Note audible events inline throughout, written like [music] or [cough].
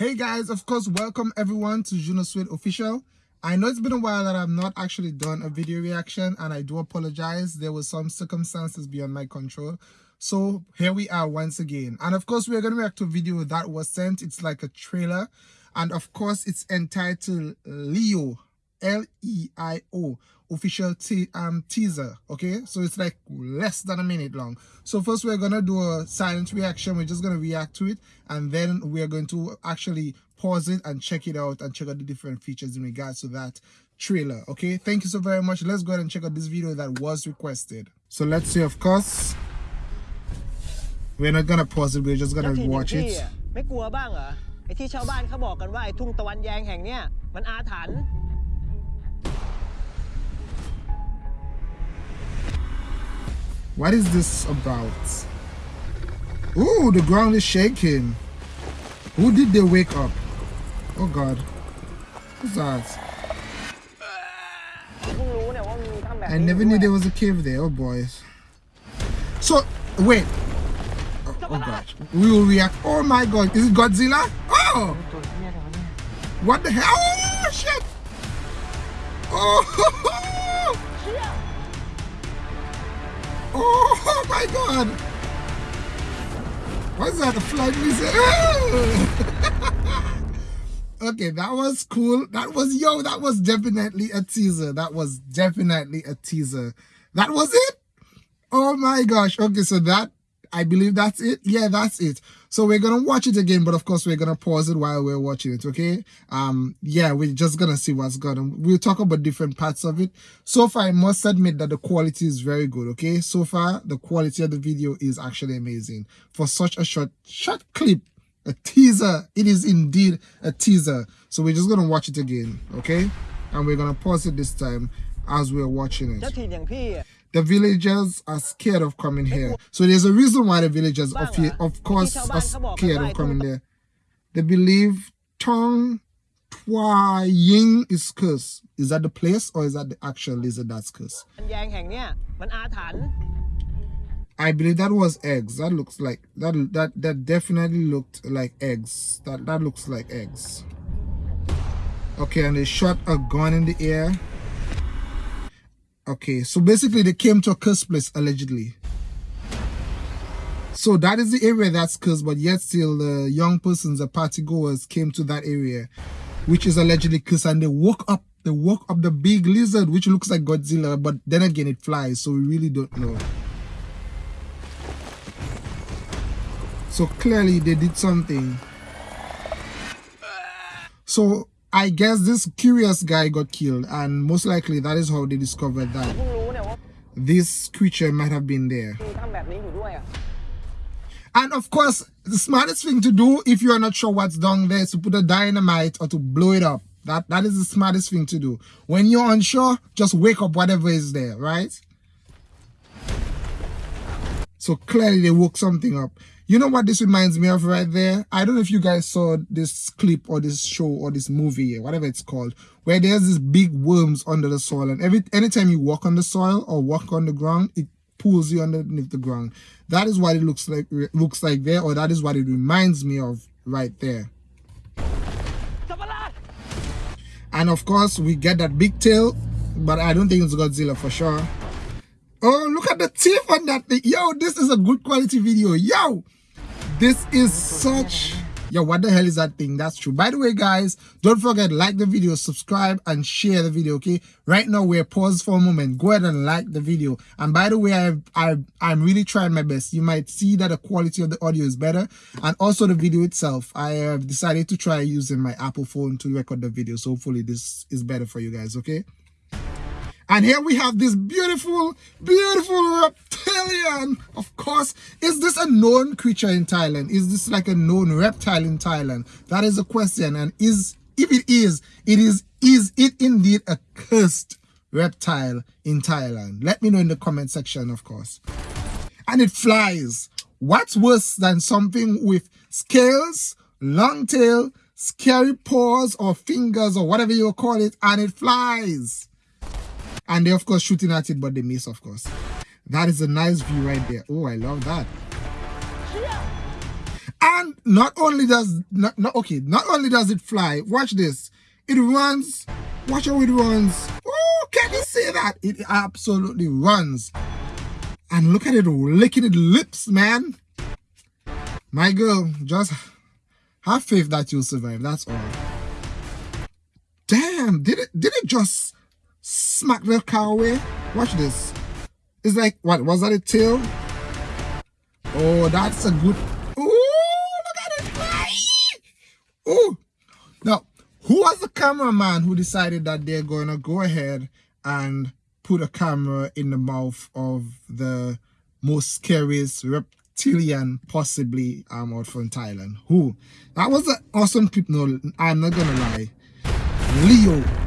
Hey guys, of course, welcome everyone to Juno Sweet Official. I know it's been a while that I've not actually done a video reaction and I do apologize. There were some circumstances beyond my control. So here we are once again. And of course, we're going to react to a video that was sent. It's like a trailer. And of course, it's entitled Leo, L-E-I-O, official te um, teaser. Okay, so it's like less than a minute long. So first we're going to do a silent reaction. We're just going to react to it. And then we're going to actually pause it and check it out and check out the different features in regards to that trailer. Okay, thank you so very much. Let's go ahead and check out this video that was requested. So let's see, of course. We're not gonna pause it, we're just gonna watch it. ไม่กลัวบ้างเหรอไอ้ที่ชาวบ้านเขาบอกกันว่าไอ้ทุ่งตะวันแยงแห่งเนี้ยมันอาถรรพ์ What is this about? Ooh, the ground is shaking. Who did they wake up? Oh god. Who's that? I never knew there was a cave there. Oh boys. So, wait. Oh, oh god. We will react. Oh my god. Is it Godzilla? Oh! What the hell? Oh shit! Oh! [laughs] Oh my God. What's that? A flying lizard? [laughs] okay, that was cool. That was yo. That was definitely a teaser. That was definitely a teaser. That was it. Oh my gosh. Okay, so that I believe that's it. Yeah, that's it. So we're gonna watch it again, but of course we're gonna pause it while we're watching it. Okay. Um. Yeah, we're just gonna see what's going on. We'll talk about different parts of it. So far, I must admit that the quality is very good. Okay. So far, the quality of the video is actually amazing for such a short short clip. A teaser. It is indeed a teaser. So we're just gonna watch it again. Okay. And we're gonna pause it this time as we're watching it the villagers are scared of coming here. So there's a reason why the villagers, of, of course, are scared of coming there. They believe Tong Twa Ying is cursed. Is that the place or is that the actual lizard that's cursed? I believe that was eggs. That looks like that that that definitely looked like eggs. That that looks like eggs. Okay, and they shot a gun in the air. Okay, so basically they came to a cursed place allegedly. So that is the area that's cursed, but yet still the young persons, the party goers came to that area, which is allegedly cursed, and they woke up. They woke up the big lizard, which looks like Godzilla, but then again it flies, so we really don't know. So clearly they did something. So I guess this curious guy got killed and most likely that is how they discovered that this creature might have been there. And of course, the smartest thing to do if you are not sure what's down there is to put a dynamite or to blow it up. That That is the smartest thing to do. When you're unsure, just wake up whatever is there, right? So clearly they woke something up. You know what this reminds me of right there? I don't know if you guys saw this clip or this show or this movie, whatever it's called, where there's these big worms under the soil. And every anytime you walk on the soil or walk on the ground, it pulls you underneath the ground. That is what it looks like looks like there, or that is what it reminds me of right there. And of course, we get that big tail, but I don't think it's Godzilla for sure. Oh, look teeth on that thing. Yo, this is a good quality video. Yo, this is such... Yo, what the hell is that thing? That's true. By the way, guys, don't forget, like the video, subscribe, and share the video, okay? Right now, we're paused for a moment. Go ahead and like the video. And by the way, I've, I've, I'm really trying my best. You might see that the quality of the audio is better. And also the video itself. I have decided to try using my Apple phone to record the video. So hopefully this is better for you guys, okay? And here we have this beautiful, beautiful reptilian. Of course, is this a known creature in Thailand? Is this like a known reptile in Thailand? That is the question. And is if it is, it is is it indeed a cursed reptile in Thailand? Let me know in the comment section, of course. And it flies. What's worse than something with scales, long tail, scary paws or fingers or whatever you call it, and it flies? And they of course shooting at it but they miss of course that is a nice view right there oh i love that and not only does not, not okay, not only does it fly, watch this. It runs. Watch how it runs. Oh, can you see that? It absolutely runs. And look at it licking its lips, man. My girl, just have faith that you'll survive. That's all. Damn, did it did it just smack the car away? Watch this. It's like what was that a tail? Oh, that's a good Oh, look at it! Oh, now who was the cameraman who decided that they're going to go ahead and put a camera in the mouth of the most scariest reptilian possibly um, out from Thailand? Who? That was an awesome clip. No, I'm not gonna lie. Leo.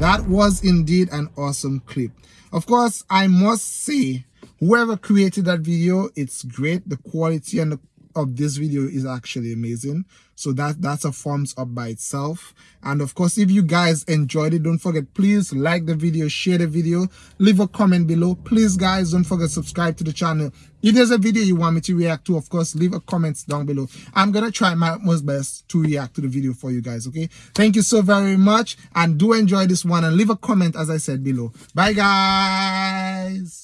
That was indeed an awesome clip. Of course, I must say, whoever created that video, it's great. The quality and the of this video is actually amazing. So that that's a thumbs up by itself. And of course if you guys enjoyed it don't forget please like the video share the video leave a comment below. Please guys don't forget subscribe to the channel. If there's a video you want me to react to of course leave a comments down below. I'm gonna try my most best to react to the video for you guys okay? Thank you so very much and do enjoy this one and leave a comment as i said below. Bye guys